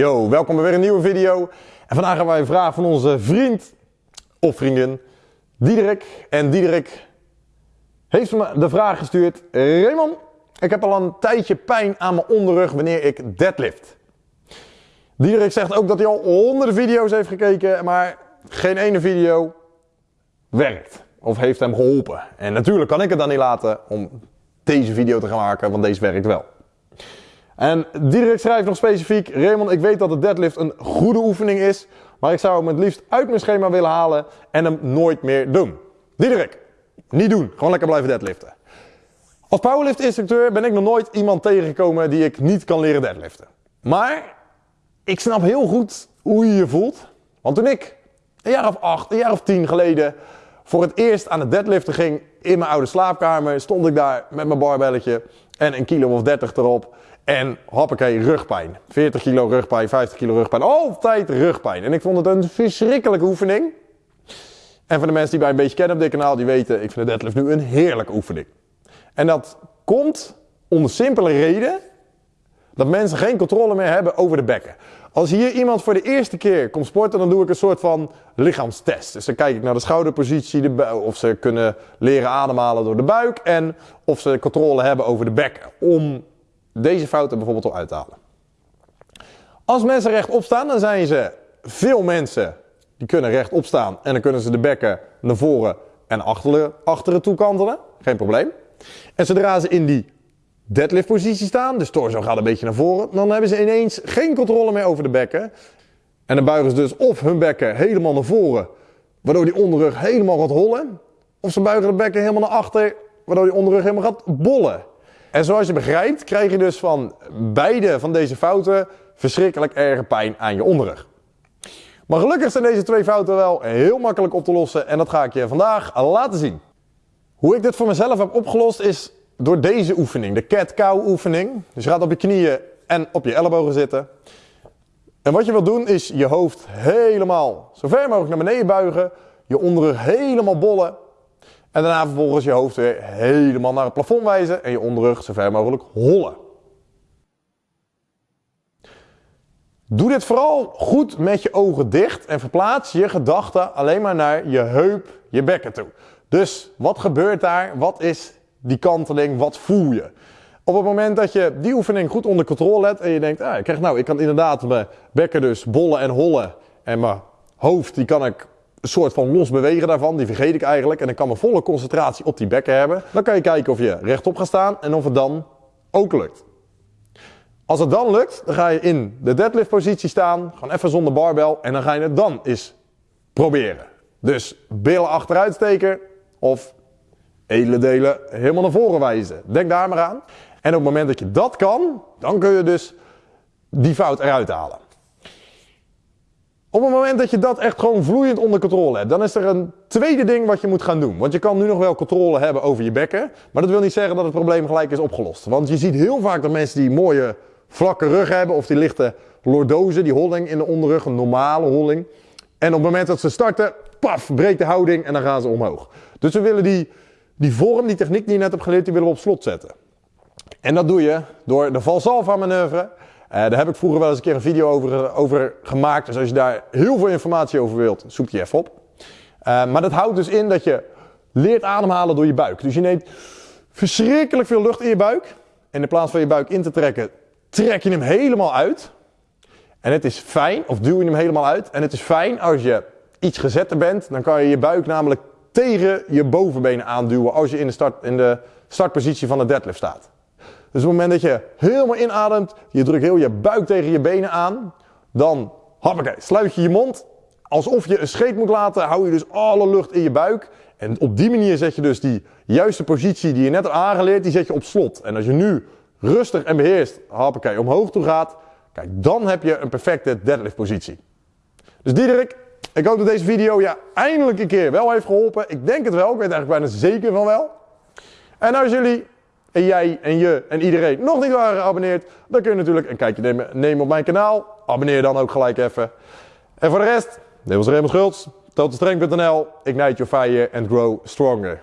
Yo, welkom bij weer een nieuwe video. En vandaag hebben wij een vraag van onze vriend of vriendin Diederik. En Diederik heeft me de vraag gestuurd. Raymond, ik heb al een tijdje pijn aan mijn onderrug wanneer ik deadlift. Diederik zegt ook dat hij al honderden video's heeft gekeken, maar geen ene video werkt. Of heeft hem geholpen. En natuurlijk kan ik het dan niet laten om deze video te gaan maken, want deze werkt wel. En Diederik schrijft nog specifiek, Raymond, ik weet dat de deadlift een goede oefening is, maar ik zou hem het liefst uit mijn schema willen halen en hem nooit meer doen. Diederik, niet doen. Gewoon lekker blijven deadliften. Als powerlift instructeur ben ik nog nooit iemand tegengekomen die ik niet kan leren deadliften. Maar ik snap heel goed hoe je je voelt. Want toen ik een jaar of acht, een jaar of tien geleden voor het eerst aan het deadliften ging in mijn oude slaapkamer, stond ik daar met mijn barbelletje en een kilo of 30 erop. En hoppakee, rugpijn. 40 kilo rugpijn, 50 kilo rugpijn. Altijd rugpijn. En ik vond het een verschrikkelijke oefening. En voor de mensen die mij een beetje kennen op dit kanaal, die weten, ik vind de deadlift nu een heerlijke oefening. En dat komt om de simpele reden dat mensen geen controle meer hebben over de bekken. Als hier iemand voor de eerste keer komt sporten, dan doe ik een soort van lichaamstest. Dus dan kijk ik naar de schouderpositie, de of ze kunnen leren ademhalen door de buik en of ze controle hebben over de bekken. Om deze fouten bijvoorbeeld al uit te halen. Als mensen rechtop staan, dan zijn ze veel mensen die kunnen rechtop staan en dan kunnen ze de bekken naar voren en achteren, achteren toe kantelen. Geen probleem. En zodra ze in die deadlift positie staan, de torso gaat een beetje naar voren, dan hebben ze ineens geen controle meer over de bekken. En dan buigen ze dus of hun bekken helemaal naar voren, waardoor die onderrug helemaal gaat hollen. Of ze buigen de bekken helemaal naar achter, waardoor die onderrug helemaal gaat bollen. En zoals je begrijpt, krijg je dus van beide van deze fouten verschrikkelijk erge pijn aan je onderrug. Maar gelukkig zijn deze twee fouten wel heel makkelijk op te lossen en dat ga ik je vandaag laten zien. Hoe ik dit voor mezelf heb opgelost is door deze oefening, de cat-cow oefening. Dus je gaat op je knieën en op je ellebogen zitten. En wat je wilt doen is je hoofd helemaal zo ver mogelijk naar beneden buigen, je onderrug helemaal bollen en daarna vervolgens je hoofd weer helemaal naar het plafond wijzen en je onderrug zo ver mogelijk hollen. Doe dit vooral goed met je ogen dicht en verplaats je gedachten alleen maar naar je heup, je bekken toe. Dus wat gebeurt daar? Wat is die kanteling? Wat voel je? Op het moment dat je die oefening goed onder controle hebt en je denkt, ah, ik, krijg nou, ik kan inderdaad mijn bekken dus bollen en hollen en mijn hoofd die kan ik een soort van los bewegen daarvan, die vergeet ik eigenlijk. En ik kan mijn volle concentratie op die bekken hebben. Dan kan je kijken of je rechtop gaat staan en of het dan ook lukt. Als het dan lukt, dan ga je in de deadlift positie staan, gewoon even zonder barbel en dan ga je het dan eens proberen. Dus billen achteruit steken of edele delen helemaal naar voren wijzen. Denk daar maar aan. En op het moment dat je dat kan, dan kun je dus die fout eruit halen. Op het moment dat je dat echt gewoon vloeiend onder controle hebt, dan is er een tweede ding wat je moet gaan doen. Want je kan nu nog wel controle hebben over je bekken, maar dat wil niet zeggen dat het probleem gelijk is opgelost. Want je ziet heel vaak dat mensen die mooie vlakke rug hebben of die lichte lordose, die holling in de onderrug, een normale holling. En op het moment dat ze starten, paf, breekt de houding en dan gaan ze omhoog. Dus we willen die, die vorm, die techniek die je net hebt geleerd, die willen we op slot zetten. En dat doe je door de Valsalva manoeuvre daar heb ik vroeger wel eens een keer een video over, eh, over gemaakt. Dus als je daar heel veel informatie over wilt, zoek die even op. Uh, maar dat houdt dus in dat je leert ademhalen door je buik. Dus je neemt verschrikkelijk veel lucht in je buik. En in plaats van je buik in te trekken, trek je hem helemaal uit. En het is fijn, of duw je hem helemaal uit. En het is fijn als je iets gezetter bent, dan kan je je buik namelijk tegen je bovenbenen aanduwen als je in de, start, in de startpositie van de deadlift staat. Dus op het moment dat je helemaal inademt, je drukt heel je buik tegen je benen aan, dan hoppakee, sluit je je mond. Alsof je een scheet moet laten, hou je dus alle lucht in je buik. En op die manier zet je dus die juiste positie die je net hebt aangeleerd, die zet je op slot. En als je nu rustig en beheerst, hoppakee, omhoog toe gaat, kijk, dan heb je een perfecte deadlift positie. Dus Diederik, ik hoop dat deze video je eindelijk een keer wel heeft geholpen. Ik denk het wel, ik weet eigenlijk bijna zeker van wel. En als jullie en jij en je en iedereen nog niet waren geabonneerd, dan kun je natuurlijk een kijkje nemen, op mijn kanaal. Abonneer dan ook gelijk even. En voor de rest, dit was Raymond Schultz, totalstreng.nl, ignite your fire and grow stronger.